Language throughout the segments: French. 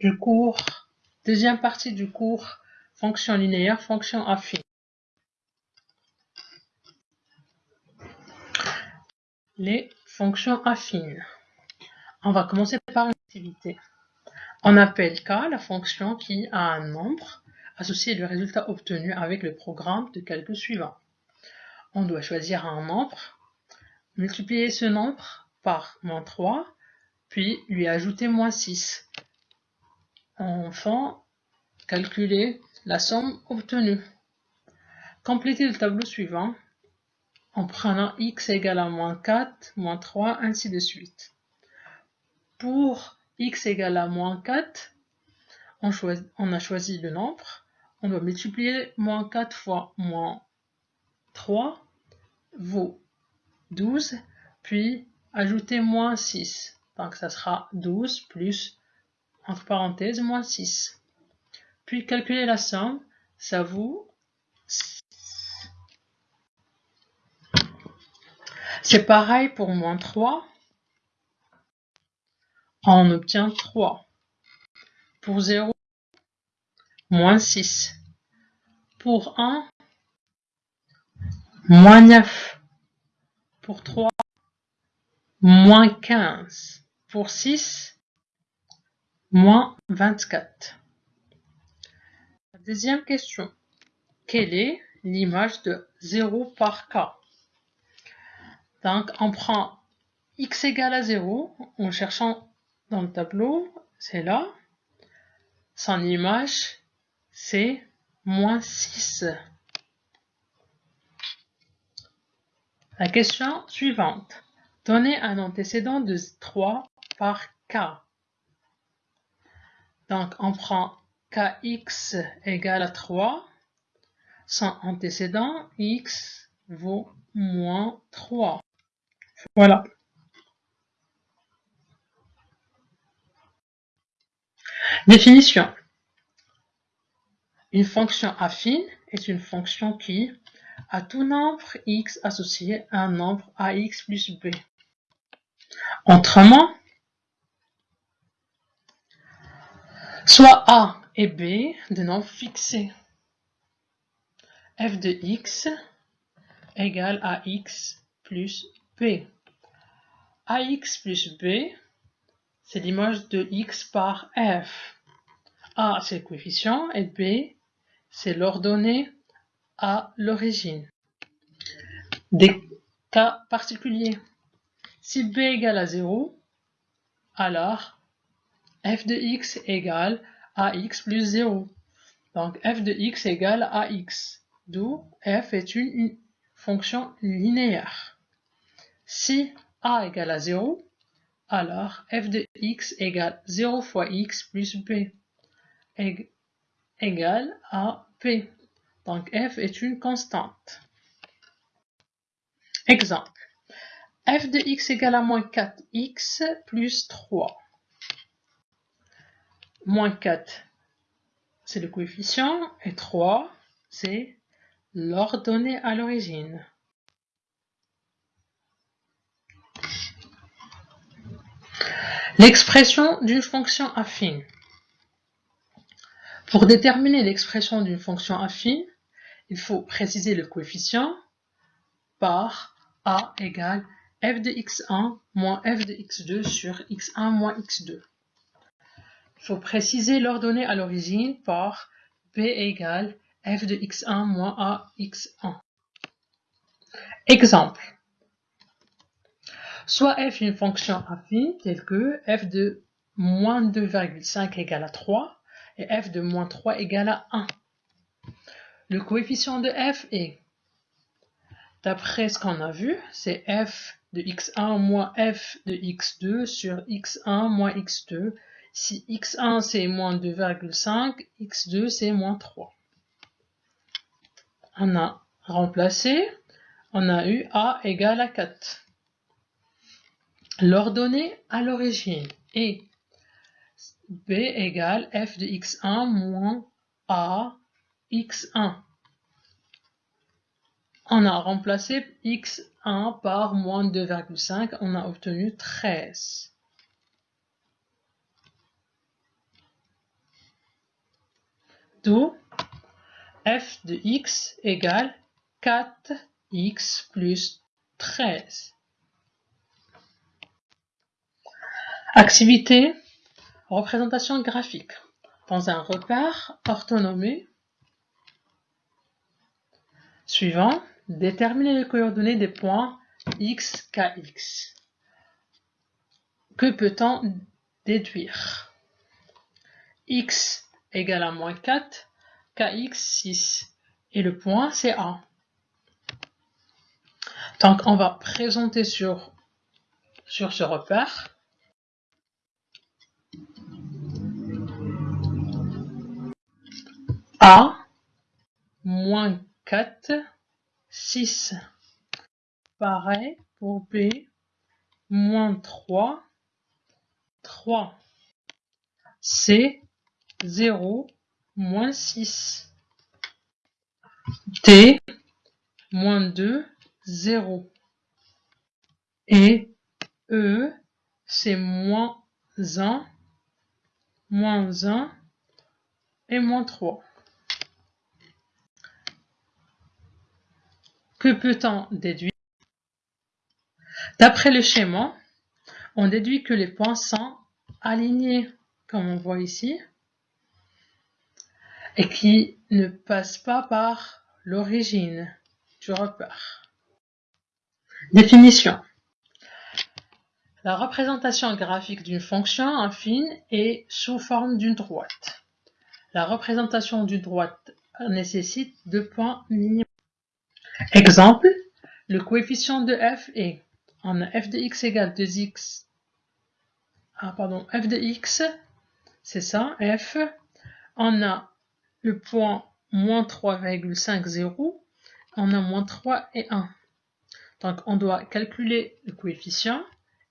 du cours, deuxième partie du cours fonction linéaire, fonction affine. Les fonctions affines. On va commencer par une activité. On appelle K la fonction qui a un nombre associé le résultat obtenu avec le programme de calcul suivant. On doit choisir un nombre, multiplier ce nombre par moins 3, puis lui ajouter moins 6. Enfin, calculer la somme obtenue. Complétez le tableau suivant en prenant x égale à moins 4, moins 3, ainsi de suite. Pour x égale à moins 4, on, on, a choisi le nombre. On doit multiplier moins 4 fois moins 3 vaut 12, puis ajouter moins 6. Donc ça sera 12 plus, entre parenthèses, moins 6. Puis calculer la somme, ça vaut C'est pareil pour moins 3. On obtient 3. Pour 0, moins 6. Pour 1, moins 9. Pour 3, moins 15. Pour 6, moins 24. La deuxième question. Quelle est l'image de 0 par k? Donc, on prend x égale à 0 en cherchant dans le tableau, c'est là. Son image, c'est moins 6. La question suivante. Donnez un antécédent de 3 par k. Donc, on prend kx égale à 3. Son antécédent, x vaut moins 3. Voilà. Définition. Une fonction affine est une fonction qui, à tout nombre x associé à un nombre ax plus b. Autrement, soit a et b de nombres fixés. f de x égale à x plus b. ax plus b, c'est l'image de x par f. a, c'est le coefficient et b, c'est l'ordonnée à l'origine. Des cas particuliers. Si b égale à 0, alors f de x égale à x plus 0. Donc f de x égale à x, d'où f est une fonction linéaire. Si a égale à 0, alors f de x égale 0 fois x plus b égale à p. Donc f est une constante. Exemple. f de x égale à moins 4x plus 3. Moins 4, c'est le coefficient, et 3, c'est l'ordonnée à l'origine. L'expression d'une fonction affine. Pour déterminer l'expression d'une fonction affine, il faut préciser le coefficient par a égale f de x1 moins f de x2 sur x1 moins x2. Il faut préciser l'ordonnée à l'origine par b égale f de x1 moins a x1. Exemple. Soit f est une fonction affine telle que f de moins 2,5 égale à 3 et f de moins 3 égale à 1. Le coefficient de f est, d'après ce qu'on a vu, c'est f de x1 moins f de x2 sur x1 moins x2. Si x1 c'est moins 2,5, x2 c'est moins 3. On a remplacé, on a eu a égale à 4. L'ordonnée à l'origine est b égale f de x1 moins a x1. On a remplacé x1 par moins 2,5, on a obtenu 13. D'où f de x égale 4x plus 13. Activité représentation graphique. Dans un repère orthonomé suivant, déterminer les coordonnées des points x, kx. Que peut-on déduire? X égale à moins 4, kx 6. Et le point, c'est A. Donc, on va présenter sur, sur ce repère A moins 4, 6. Pareil pour B, moins 3, 3. C, 0, moins 6. T, moins 2, 0. Et E, c'est moins 1, moins 1 et moins 3. Que peut-on déduire? D'après le schéma, on déduit que les points sont alignés, comme on voit ici, et qui ne passent pas par l'origine du repère. Définition. La représentation graphique d'une fonction affine est sous forme d'une droite. La représentation d'une droite nécessite deux points minimums. Exemple, le coefficient de f est, on a f de x égale 2x, ah pardon, f de x, c'est ça, f, on a le point moins 3,50, on a moins 3 et 1. Donc on doit calculer le coefficient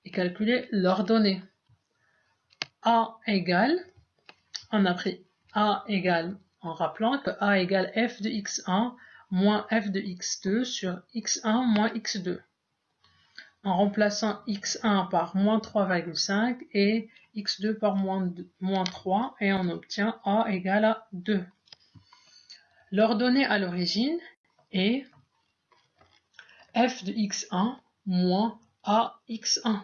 et calculer l'ordonnée. a égale, on a pris a égale, en rappelant que a égale f de x1 moins f de x2 sur x1 moins x2 en remplaçant x1 par moins 3,5 et x2 par moins, 3 et on obtient a égale à 2. L'ordonnée à l'origine est f de x1 moins a x1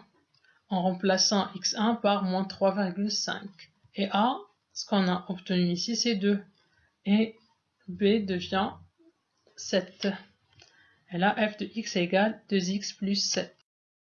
en remplaçant x1 par moins 3,5 et a, ce qu'on a obtenu ici, c'est 2 et b devient 7. Et là, f de x égale 2x plus 7.